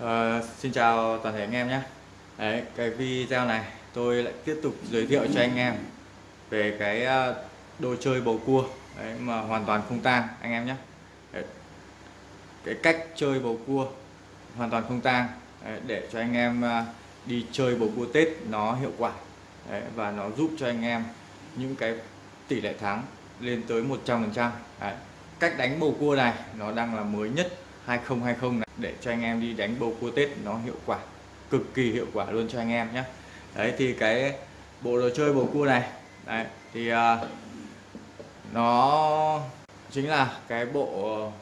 Ờ, xin chào toàn thể anh em nhé. Đấy, cái video này tôi lại tiếp tục giới thiệu cho anh em về cái ờ, đồ chơi bầu cua. Đấy, mà hoàn toàn không tang anh em nhé. Đấy, cái cách chơi bầu cua hoàn toàn không tang. Đấy, để cho anh em ờ, đi chơi bầu cua Tết nó hiệu quả. Đấy, và nó giúp cho anh em những cái tỷ lệ thắng lên tới 100% Đấy. cách đánh bầu cua này nó đang là mới nhất 2020 này để cho anh em đi đánh bầu cua Tết nó hiệu quả cực kỳ hiệu quả luôn cho anh em nhé. Đấy thì cái bộ đồ chơi bầu cua này đấy thì uh, nó chính là cái bộ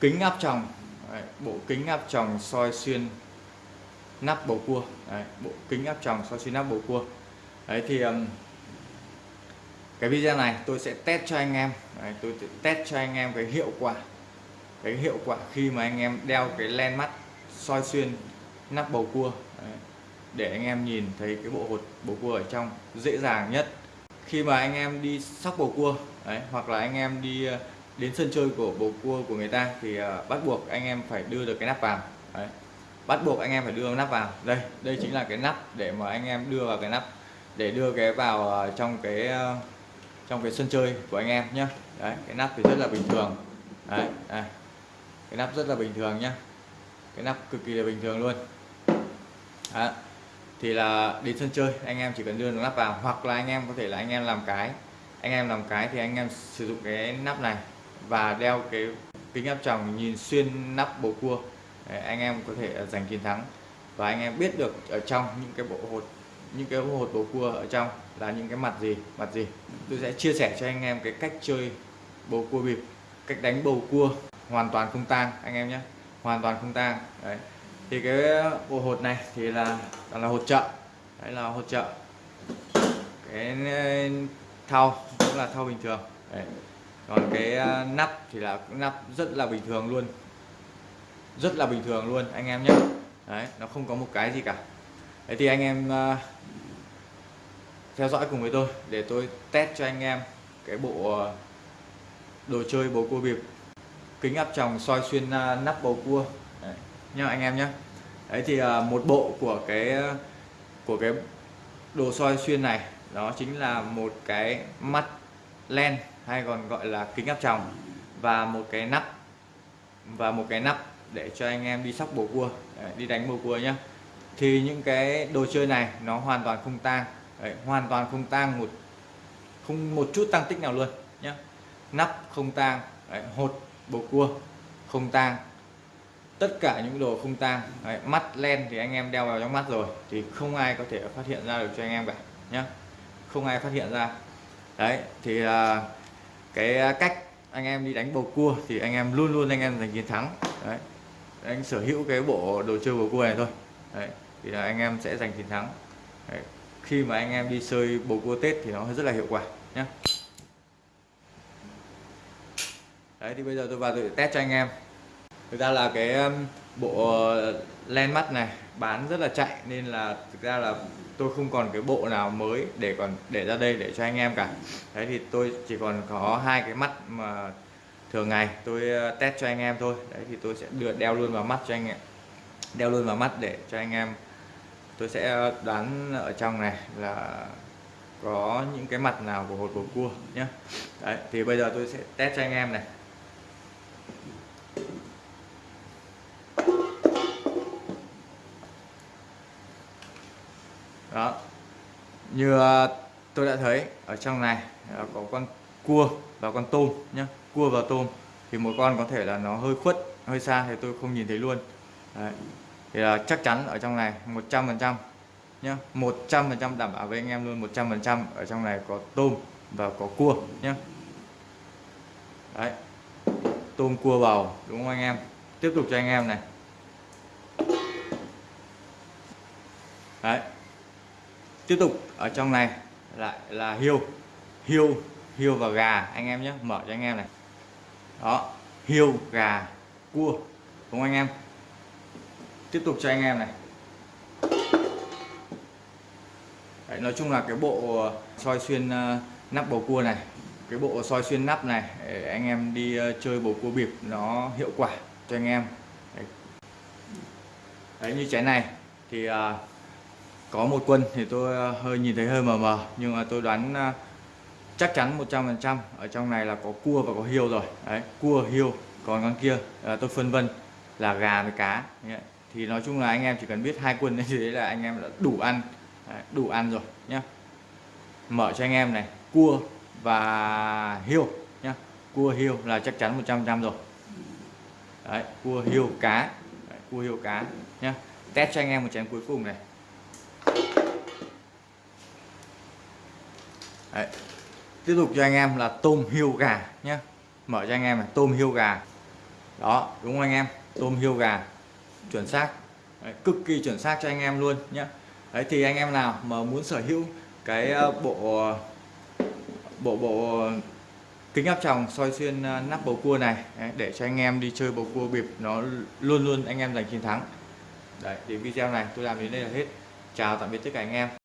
kính áp tròng đấy, bộ kính áp tròng soi xuyên nắp bầu cua đấy, bộ kính áp tròng soi xuyên nắp bầu cua. Đấy thì um, cái video này tôi sẽ test cho anh em đấy, tôi sẽ test cho anh em cái hiệu quả cái hiệu quả khi mà anh em đeo cái len mắt soi xuyên nắp bầu cua. Đấy, để anh em nhìn thấy cái bộ hột bầu cua ở trong dễ dàng nhất. Khi mà anh em đi sóc bầu cua đấy, hoặc là anh em đi ờ, đến sân chơi của bầu cua của người ta thì uh, bắt buộc anh em phải đưa được cái nắp vào. Đấy. bắt buộc anh em phải đưa nắp vào. Đây đây chính là cái nắp để mà anh em đưa vào cái nắp để đưa cái vào uh, trong cái uh, trong cái sân chơi của anh em nhé đấy cái nắp thì rất là bình thường. Đấy, đấy cái nắp rất là bình thường nhá. Cái nắp cực kỳ là bình thường luôn. Đó. thì là đến sân chơi, anh em chỉ cần đưa nó nắp vào, hoặc là anh em có thể là anh em làm cái. Anh em làm cái thì anh em sử dụng cái nắp này và đeo cái kính áp tròng nhìn xuyên nắp bầu cua. Để anh em có thể giành chiến thắng. Và anh em biết được ở trong những cái bộ hột, những cái hột bầu cua ở trong là những cái mặt gì mặt gì. Tôi sẽ chia sẻ cho anh em cái cách chơi bầu cua bịp, cách đánh bầu cua hoàn toàn không tang anh em nhé. Hoàn toàn không tang. Đấy. Thì cái bộ hột này thì là là hột trợ đấy là hột trợ cái thau cũng là thau bình thường. Đấy. còn cái nắp thì là nắp rất là bình thường luôn. Rất là bình thường luôn anh em nhé. Đấy nó không có một cái gì cả. Đấy thì anh em uh, theo dõi cùng với tôi để tôi test cho anh em cái bộ uh, đồ chơi bầu cua bịp kính áp tròng soi xuyên à, nắp bầu cua. Đấy, anh em nhé đấy thì à, một bộ của cái của cái đồ soi xuyên này đó chính là một cái mắt len hay còn gọi là kính áp tròng và một cái nắp và một cái nắp để cho anh em đi sóc bầu cua. Đấy, đi đánh bầu cua nhá. Thì những cái đồ chơi này nó hoàn toàn không tang. Đấy, hoàn toàn không tang một không một chút tăng tích nào luôn nhé nắp không tang. Hột bầu cua không tang. Tất cả những đồ không tang mắt len thì anh em đeo vào trong mắt rồi thì không ai có thể phát hiện ra được cho anh em cả nhé không ai phát hiện ra. Đấy thì uh, cái cách anh em đi đánh bầu cua thì anh em luôn luôn anh em giành chiến thắng. Đấy anh sở hữu cái bộ đồ chơi bầu cua này thôi. Đấy thì là anh em sẽ giành chiến thắng. Đấy. khi mà anh em đi chơi bầu cua tết thì nó rất là hiệu quả nhé đấy, thì bây giờ tôi vào tôi test cho anh em. Thực ra là cái um, bộ len mắt này bán rất là chạy, nên là thực ra là tôi không còn cái bộ nào mới để còn để ra đây để cho anh em cả. Đấy, thì tôi chỉ còn có hai cái mắt mà thường ngày tôi uh, test cho anh em thôi. Đấy, thì tôi sẽ đưa, đeo luôn vào mắt cho anh em. Đeo luôn vào mắt để cho anh em. Tôi sẽ uh, đoán ở trong này là có những cái mặt nào của hột bầu cua nhé đấy, thì bây giờ tôi sẽ test cho anh em này. Đó. Như ờ, tôi đã thấy ở trong này ờ, có con cua và con tôm nhé cua và tôm thì một con có thể là nó hơi khuất, hơi xa thì tôi không nhìn thấy luôn. Đấy. thì là chắc chắn ở trong này 100 phần trăm nhé 100 phần trăm đảm bảo với anh em luôn 100 phần trăm ở trong này có tôm và có cua nhé đấy. Tôm, cua, bầu, đúng không anh em? Tiếp tục cho anh em này. Đấy tiếp tục ở trong này lại là hiêu. Hiêu hiêu và gà anh em nhé mở cho anh em này. Đó hiêu gà cua đúng không anh em? Tiếp tục cho anh em này. Đấy, nói chung là cái bộ ờ, soi xuyên ờ, nắp bầu cua này cái bộ soi xuyên nắp này để anh em đi ờ, chơi bầu cua bịp nó hiệu quả cho anh em. Đấy. đấy như trái này thì có một quân thì tôi ờ, hơi nhìn thấy hơi mờ mờ nhưng mà tôi đoán ờ, chắc chắn 100% ở trong này là có cua và có hiêu rồi. Đấy cua hiêu còn con kia à, tôi phân vân là gà với cá. Thì nói chung là anh em chỉ cần biết hai quân như thế là anh em đã đủ ăn. Đủ ăn rồi nhé mở cho anh em này cua và hiêu nhá. Cua hiêu là chắc chắn 100% rồi. Đấy cua hiêu cá. Đấy, cua hiêu cá nhá. Test cho anh em một chén cuối cùng này. Đấy. tiếp tục cho anh em là tôm hiêu gà nhé mở cho anh em này tôm hiêu gà. Đó đúng không anh em? Tôm hiêu gà chuẩn xác. Đấy, cực kỳ chuẩn xác cho anh em luôn nhé đấy thì anh em nào mà muốn sở hữu cái ờ, bộ bộ bộ kính áp tròng soi xuyên ờ, nắp bầu cua này đấy, để cho anh em đi chơi bầu cua bịp nó luôn luôn anh em giành chiến thắng. Đấy thì video này tôi làm đến đây là hết. Chào tạm biệt tất cả anh em.